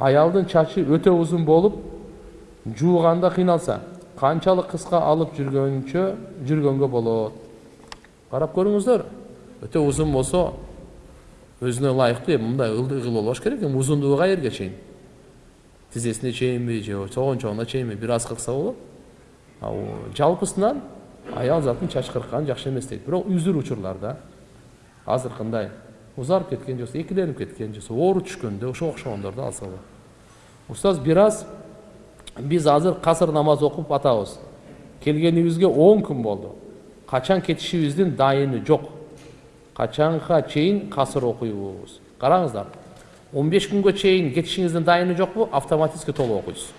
аялдын чачы өтө узун болуп жууганда кыйналса канчалык кыска алып жүргөнчө жүргөнгө болот карап көрүңүздөр өтө узун болсо өзүнө ылайыктуу эми мындай ылдый болбош керек эми узундугу каерге чейин тизесине чейинби же согончогуна чейинби бир аз кыркса болот жалпысынан аял затын чач кырккан жакшы эмес дейт бирок үзүр учурларда азыркындай узарып кеткен же болбосо экиленип кеткен же болбосо оору түшкөндө ошого окшогондорду алса болот устаз бир аз биз азыр касыр намаз окуп атабыз келгенибизге он күн болду качан кетишибиздин дайыны жок качанга чейин касыр окуйбуз караңыздар он беш күнгө чейин кетишиңиздин дайыны жокпу автоматически толук окуйсуз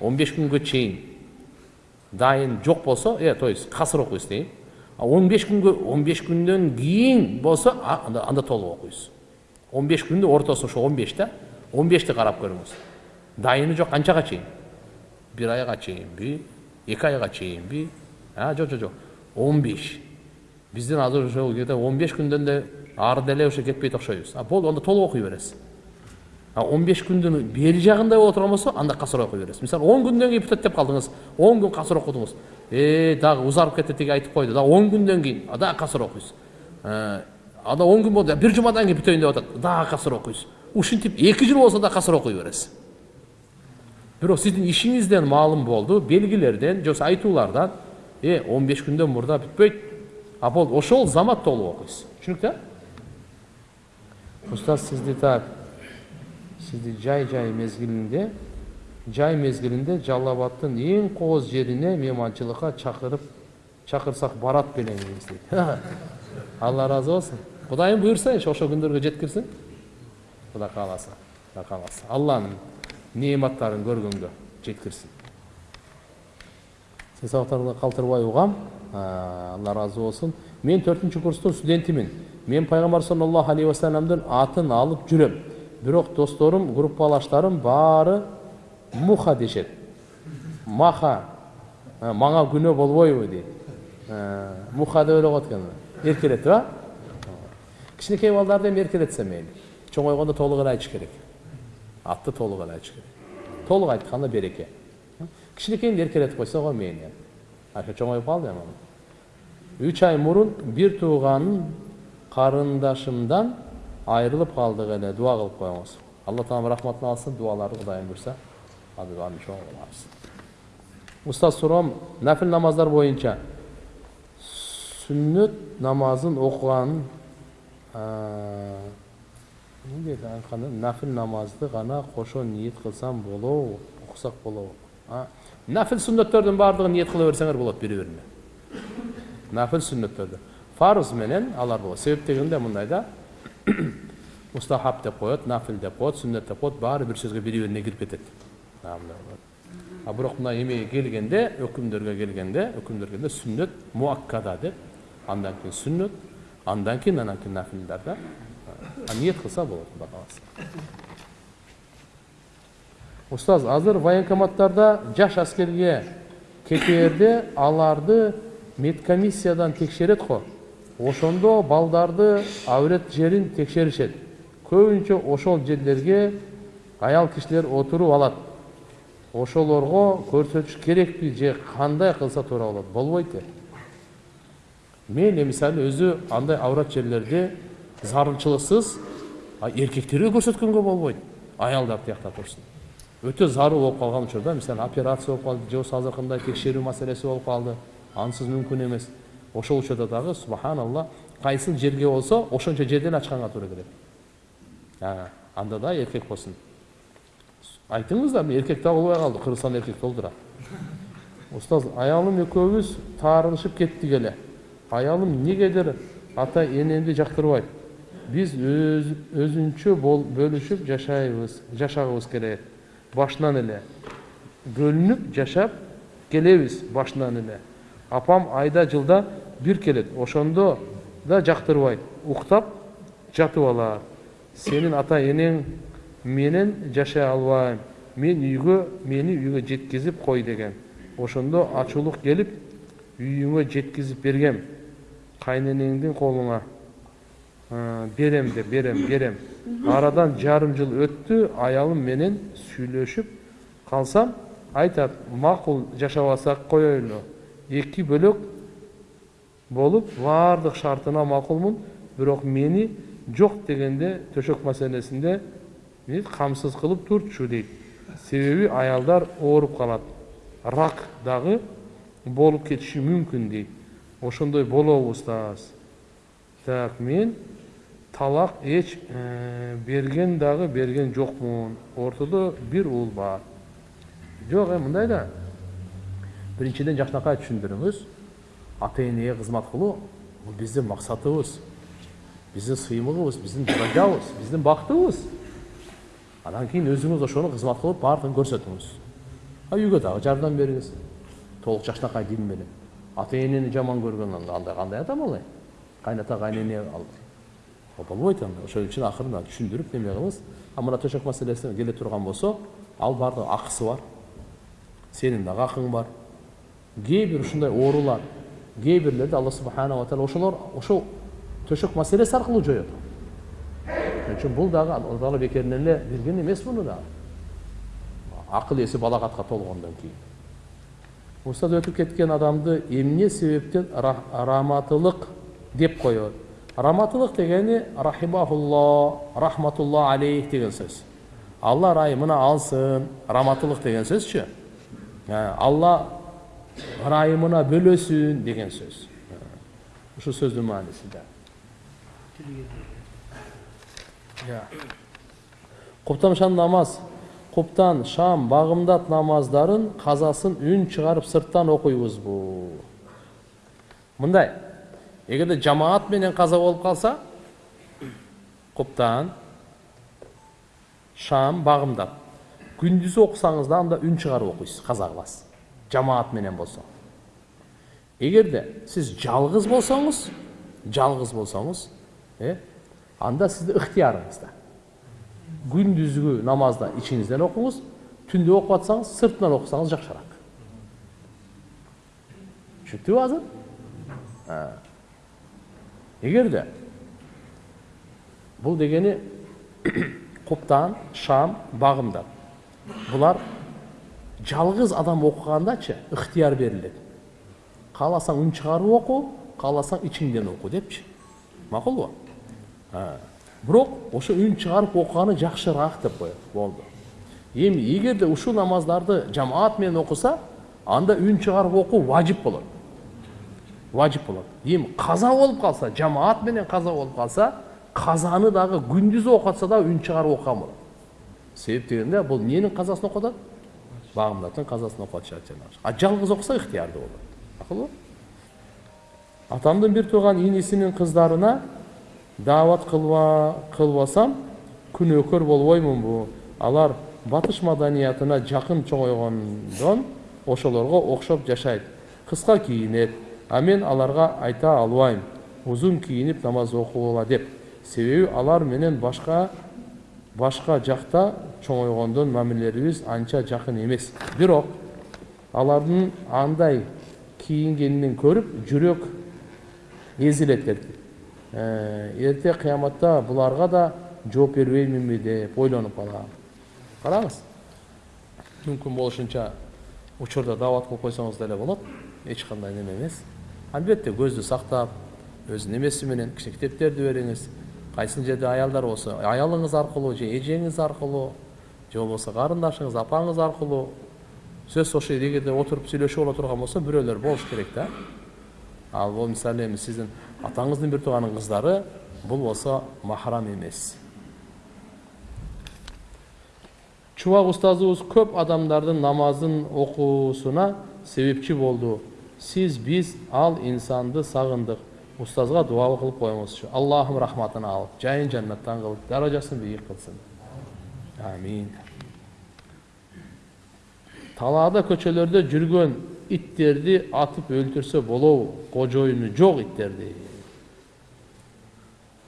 он беш күнгө чейин дайын жок болсо э то есть касыр окуйсуз дейин он беш күнгө он беш күндөн кийин болсо анда толук окуйсуз он беш күндүн ортосу ошо он беш да он бешти карап көрүңүз дайыны жок канчага чейин бир айга чейинби эки айга чейинби жок жок жок он беш. Биздин азыр ошо где то он беш күндөн да ары деле ошо кетпейт окшойбуз болду анда толук окуй бересиз он беш күндүн бери жагындай боло турган болсо анда касыр окуй бересиз мисалы он күндөн кийин бүтөт деп калдыңыз он күн окудуңуз э дагы узарып кетти тиги айтып койду дагы он күндөн кийин дагы касыр окуйсуз анда он күн болду бир жумадан кийин бүтөйүн деп атат дагы касыр окуйсуз ушинтип эки жыл болсо да касыр окуй бересиз бирок сиздин ишиңизден маалым болду белгилерден же болбосо айтуулардан э он беш күндөн мурда бүтпөйт а болду ошол замат толук окуйсуз түшүнүктүү устаз сизди так сизди жай жай мезгилинде жай мезгилинде жалал абадтын эң кооз жерине мейманчылыкка чакырып чакырсак барат белеңиз дейт алла ыраазы болсун кудайым буюрсайынчы ошол күндөргө жеткирсин кудай кааласа кудай кааласа алланын неаматтарын көргөнгө жеткирсин сен сабактарды калтырбай угам алла ыраазы болсун мен төртүнчү курстун студентимин мен пайгамбар саллаллаху алейхи вассаламдын атын алып жүрөм бирок досторум группалаштарым баары муха дешет маха мага күнөө болбойбу дейт муха деп эле коет экен эркелетип кичинекей балдарды эми эркелетсе мейли чоңойгондо толук эле айтыш керек атты толук эле айтыш керек толук айтканда береке кичинекейинди эркелетип койсо го мейли ошо чоңоюп калды эми үч ай мурун бир тууганын карындашымдан айрылып калдык эле дуа кылып коюңуз алла таалам рахматын алсын буюрса чоң кылабыз устаз суроом нафил намаздар боюнча сүннөт намазын деди айтканда нафил намазды гана кошо ниет кылсам болобу окусак болобу нафил сүннөттөрдүн баардыгын ниет кыла берсеңер болот бири бирине нафил сүннөттөрдү фарыз менен алар болот себеп дегенде мындай да мустахаб деп коет нафил деп коет сүннөт деп коет баары бир сөзгө бири бирине кирип кетет а бирок мына эмеге келгенде өкүмдөргө келгенде өкүмдөргө келгенде сүннөт муаккада деп андан кийин сүннөт андан кийин анан кийин нафилдар да ниет кылса болот кудай кааласа устаз азыр военкоматтарда жаш аскерге кетээрде аларды медкомиссиядан текшерет го ошондо балдарды аврет жерин текшеришет. Көбүнчө ошол жерлерге аял кишилер отуруп алат. Ошолорго көрсөтүш керекпи же кандай кылса туура болот. Болбойт э. Мейли мисалы өзү андай аврат жерлерде зарылчылыксыз эркектерге көрсөткөнгө болбойт. Аялдар тиякта турсун өтө зарыл болуп калган учурда мисалы операция болуп калды же болбосо текшерүү маселеси болуп калды. Ансыз мүмкүн эмес. Ошол учурда дагы субханалла кайсыл жерге болсо ошончо жерден ачканга туура келет анда да эркек болсун эркек да болбой калды кыргызстанда эркек толтура устаз аялым экөөбүз таарынышып кеттик эле аялым эмнегедир ата энемди жактырбайт биз өзүнчө бөлүшүп жашайбыз жашагыбыз келет башынан эле бөлүнүп жашап келебиз башынан эле апам айда жылда бир келет ошондо да жактырбайт. Уктап жатып алат сенин ата энең менен жашай албайм. Мен үйгө мени үйгө жеткизип кой деген. Ошондо ачуулук келип үйүңө жеткизип бергем. Кайненеңдин колуңа «Ә, берем деп берем берем. Арадан жарым жыл өттү аялым менен сүйлөшүп калсам айтат макул жашап алсак коелу эки бөлөк болуп баардык шартына макулмун бирок мени жок дегенде төшөк маселесинде камсыз кылып турчу дейт себеби аялдар ооруп калат рак дагы болуп кетиши мүмкүн дейт ошондой болобу устаз так мен талак эч берген дагы берген жокмун ортодо бир уул бар жок эми мындай да биринчиден жакшынакай түшүндүрүңүз ата энеге кызмат кылуу бул биздин максатыбыз биздин сыймыгыбыз биздин даражабыз биздин бактыбыз анан кийин өзүңүз ошону кызмат кылып баардыгын көрсөтүңүз а үйгө дагы жардам бериңиз толук жакшынакай дин менен ата энени жаман көргөн андай кандай адам ал кайната кайнене болбойт анда ошон үчүн акырын түшүндүрүп неме кылыңыз а мына төшөк маселесине келе турган болсо ал баардык акысы бар сенин дагы акың бар кээ бир ушундай оорулар кээ бирлерди алла субханала таала ошолор ошол төшөк маселеси аркылуу жоет ошон үчүн бул дагы алла таала бекеринен эле берген эмес муну дагы акыл эси балагатка толгондон кийин устаз өтүп кеткен адамды эмне себептен раматылык деп коет раматылык дегени рахимахулло рахматулла алейх деген сөз алла ырайымына алсын раматылык деген сөзчү алла ырайымына бөлөсүн деген сөз ушул сөздүн мааниси да шам намаз куптан шам багымдат намаздарын казасын үн чыгарып сырттан окуйбузбу мындай эгерде жамаат менен каза болуп калса куптан шам багымдат күндүзү окусаңыз да анда үн чыгарып окуйсуз каза кыласыз жамаат менен болсо эгерде сиз жалгыз болсоңуз жалгыз болсоңуз э анда сизде ыктыярыңызда күндүзгү намазда ичиңизден окуңуз түндө окуп атсаңыз сыртынан окусаңыз жакшыраак түшүнүктүбү азыр эгерде бул дегени куптан шам багымдат булар жалгыз адам окугандачы ыктыяр берилет кааласаң үн чыгарып оку кааласаң ичиңден оку депчи макулбу бирок ошо үн чыгарып окуганы жакшыраак деп коет болду эми эгерде ушул намаздарды жамаат менен окуса анда үн чыгарып окуу важип болот. Важип болот. Эми каза болуп калса жамаат менен каза болуп калса казаны дагы күндүз окуп атса дагы үн чыгарып окуган болот. Себеп дегенде бул эмненин казасын окуп казасын окуп атышат жанагы а жалгыз окуса ыктыярдуу болот макулбу атамдын бир тууган инисинин кыздарына даават кылба кылбасам күнөөкөр болбоймунбу алар батыш маданиятына жакын чоңойгондон ошолорго окшоп жашайт кыска кийинет а мен аларга айта албайм узун кийинип намаз окугула деп себеби алар менен башка башка жакта чоңойгондон мамилелерибиз анча жакын эмес бирок алардын андай кийингенин көрүп жүрөк эзилет эрте кыяматта буларга да жооп бербейминби деп ойлонуп калам караңыз мүмкүн болушунча учурда даават кылып койсоңуз деле болот эч кандай неме эмес албетте көздү сактап өзүнүн эмеси менен кичине китептерди бериңиз кайсы жерде аялдар болсо аялыңыз аркылуу же эжеңиз аркылуу же болбосо карындашыңыз апаңыз аркылуу сөз ошол эгерде отуруп сүйлөшүп боло турган болсо бирөөлөр болуш керек да ал бул мисалы эми сиздин атаңыздын бир тууганын кыздары бул болсо махрам эмес чубак устазыбыз көп адамдардын намазын окуусуна себепчи болду сиз биз ал инсанды сагындык устазга дуа кылып коюңузчу аллахым рахматын алып жайын жаннаттан кылып даражасын бийик кылсын амин. Талаада көчөлөрдө жүргөн иттерди атып өлтүрсө болобу кожоюну жок иттерди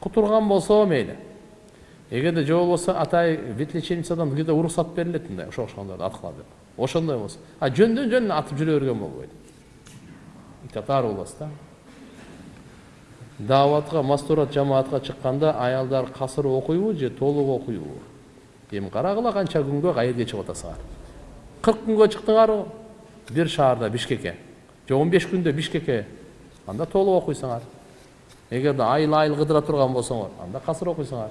кутурган болсо мейли эгерде же болбосо атай ветлечебницадан где то уруксат берилет мындай ошо окшогондорду аткыла деп. Ошондой болсо а жөндөн жөн атып жүрө берген болбойт ит ата болбосу да дааватка мастурат жамаатка чыкканда аялдар касыр окуйбу же толук окуйбу эми карагыла канча күнгө каерге чыгып атасыңар кырк күнгө чыктыңарбы бир шаарда бишкекке же он беш күндө бишкекке анда толук окуйсуңар эгерде айыл айыл кыдыра турган болсоңор анда касыр окуйсуңар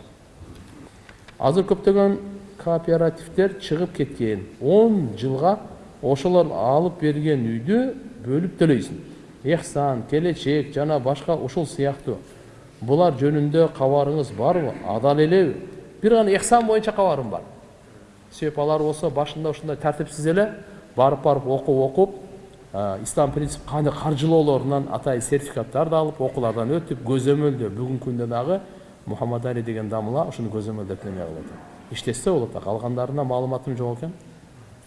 азыр көптөгөн кооперативдер чыгып кеткен он жылга ошолор алып берген үйдү бөлүп төлөйсүң ыхсан келечек жана башка ушул сыяктуу булар жөнүндө кабарыңыз барбы адал элеби бир гана ыхсан боюнча кабарым бар себеп алар болсо башында ушундай тартипсиз эле барып барып окуп окуп ислам принцип кандай каржылоолорунан атайын сертификаттарды алып окуулардан өтүп көзөмөлдөө бүгүнкү күндө дагы мухаммад али деген дамыла ушуну көзөмөлдөп неме кылып атат болот а калгандарына маалыматым жок экен